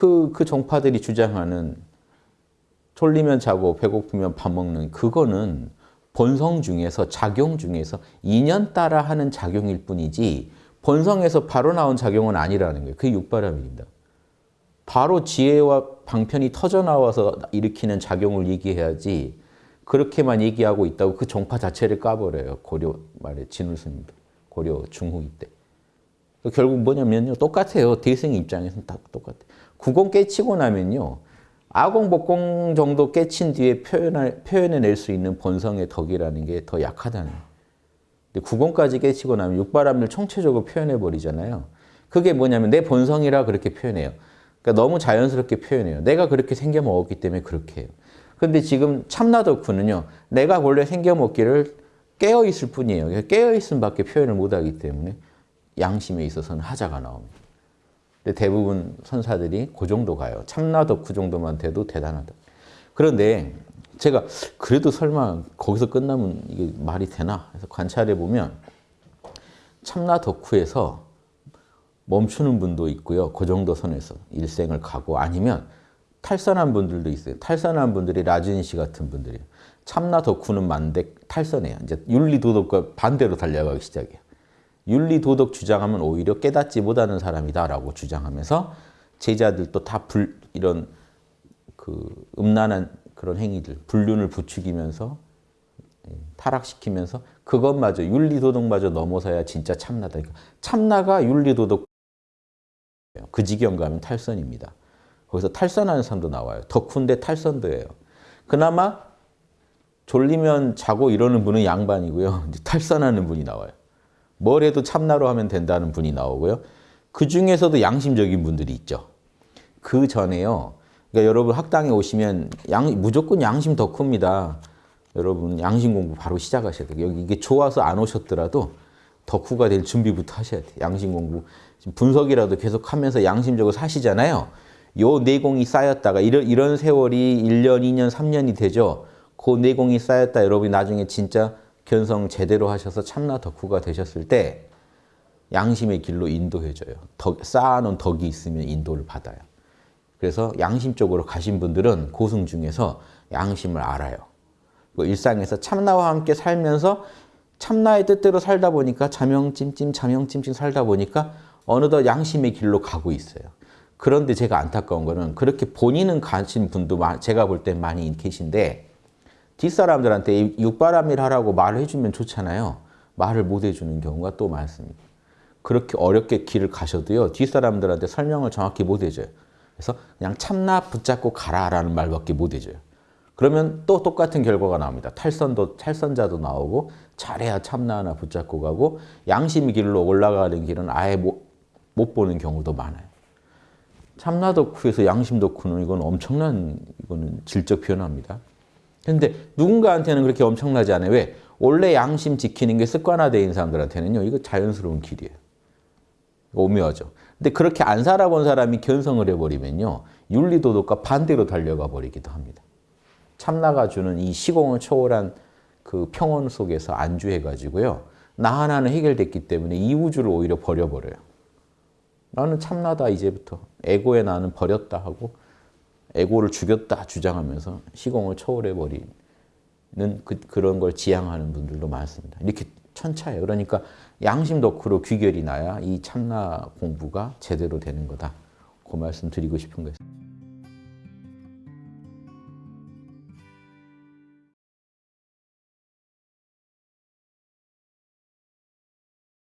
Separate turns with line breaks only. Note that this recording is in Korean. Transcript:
그, 그 종파들이 주장하는 졸리면 자고 배고프면 밥 먹는 그거는 본성 중에서 작용 중에서 인연 따라 하는 작용일 뿐이지 본성에서 바로 나온 작용은 아니라는 거예요. 그게 육바람입니다. 바로 지혜와 방편이 터져 나와서 일으키는 작용을 얘기해야지 그렇게만 얘기하고 있다고 그 종파 자체를 까버려요. 고려 말에 진울스님들. 고려 중후기 때. 결국 뭐냐면요. 똑같아요. 대승 입장에서는 다 똑같아요. 구공 깨치고 나면요. 아공, 복공 정도 깨친 뒤에 표현할, 표현해낼 수 있는 본성의 덕이라는 게 더 약하다는. 근데 구공까지 깨치고 나면 육바람을 총체적으로 표현해버리잖아요. 그게 뭐냐면 내 본성이라 그렇게 표현해요. 그러니까 너무 자연스럽게 표현해요. 내가 그렇게 생겨먹었기 때문에 그렇게 해요. 근데 지금 참나덕후는요. 내가 원래 생겨먹기를 깨어있을 뿐이에요. 깨어있음 밖에 표현을 못하기 때문에 양심에 있어서는 하자가 나옵니다. 근데 대부분 선사들이 그 정도 가요. 참나덕후 정도만 돼도 대단하다. 그런데 제가 그래도 설마 거기서 끝나면 이게 말이 되나? 해서 관찰해 보면 참나 덕후에서 멈추는 분도 있고요. 그 정도 선에서 일생을 가고 아니면 탈선한 분들도 있어요. 탈선한 분들이 라준 씨 같은 분들이에요. 참나 덕후는 만대 탈선해요. 이제 윤리 도덕과 반대로 달려가기 시작해요. 윤리 도덕 주장하면 오히려 깨닫지 못하는 사람이다라고 주장하면서 제자들도 다 불, 이런 그 음란한 그런 행위들, 불륜을 부추기면서 예, 타락시키면서 그것마저 윤리 도덕마저 넘어서야 진짜 참나다. 그러니까 참나가 윤리 도덕 그 지경 가면 탈선입니다. 거기서 탈선하는 사람도 나와요. 덕후인데 탈선도예요. 그나마 졸리면 자고 이러는 분은 양반이고요. 탈선하는 분이 나와요. 뭘 해도 참나로 하면 된다는 분이 나오고요. 그 중에서도 양심적인 분들이 있죠. 그 전에요. 그러니까 여러분 학당에 오시면 양, 무조건 양심 덕후입니다. 여러분 양심 공부 바로 시작하셔야 돼요. 여기 이게 좋아서 안 오셨더라도 덕후가 될 준비부터 하셔야 돼요. 양심 공부. 분석이라도 계속 하면서 양심적으로 사시잖아요. 요 내공이 쌓였다가 이런, 이런 세월이 1년, 2년, 3년이 되죠. 그 내공이 쌓였다 여러분이 나중에 진짜 견성 제대로 하셔서 참나 덕후가 되셨을 때 양심의 길로 인도해줘요. 덕, 쌓아놓은 덕이 있으면 인도를 받아요. 그래서 양심적으로 가신 분들은 고승 중에서 양심을 알아요. 일상에서 참나와 함께 살면서 참나의 뜻대로 살다 보니까 자명찜찜 자명찜찜 살다 보니까 어느덧 양심의 길로 가고 있어요. 그런데 제가 안타까운 거는 그렇게 본인은 가신 분도 제가 볼땐 많이 계신데 뒷사람들한테 육바람일 하라고 말을 해주면 좋잖아요. 말을 못 해주는 경우가 또 많습니다. 그렇게 어렵게 길을 가셔도요. 뒷사람들한테 설명을 정확히 못 해줘요. 그래서 그냥 참나 붙잡고 가라라는 말밖에 못 해줘요. 그러면 또 똑같은 결과가 나옵니다. 탈선도 탈선자도 나오고 잘해야 참나 하나 붙잡고 가고 양심 길로 올라가는 길은 아예 못, 못 보는 경우도 많아요. 참나 덕후에서 양심 덕후는 이건 엄청난 이거는 질적 변화입니다. 근데 누군가한테는 그렇게 엄청나지 않아요. 왜? 원래 양심 지키는 게 있는 사람들한테는요. 이거 자연스러운 길이에요. 오묘하죠. 근데 그렇게 안 살아본 사람이 견성을 해버리면요. 윤리도덕과 반대로 달려가 버리기도 합니다. 참나가 주는 이 시공을 초월한 그 평온 속에서 안주해가지고요. 나 하나는 해결됐기 때문에 이 우주를 오히려 버려버려요. 나는 참나다 이제부터. 에고의 나는 버렸다 하고 에고를 죽였다 주장하면서 시공을 초월해버리는 그, 그런 걸 지향하는 분들도 많습니다. 이렇게 천차예요. 그러니까 양심 덕후로 귀결이 나야 이 참나 공부가 제대로 되는 거다. 그 말씀 드리고 싶은 거예요.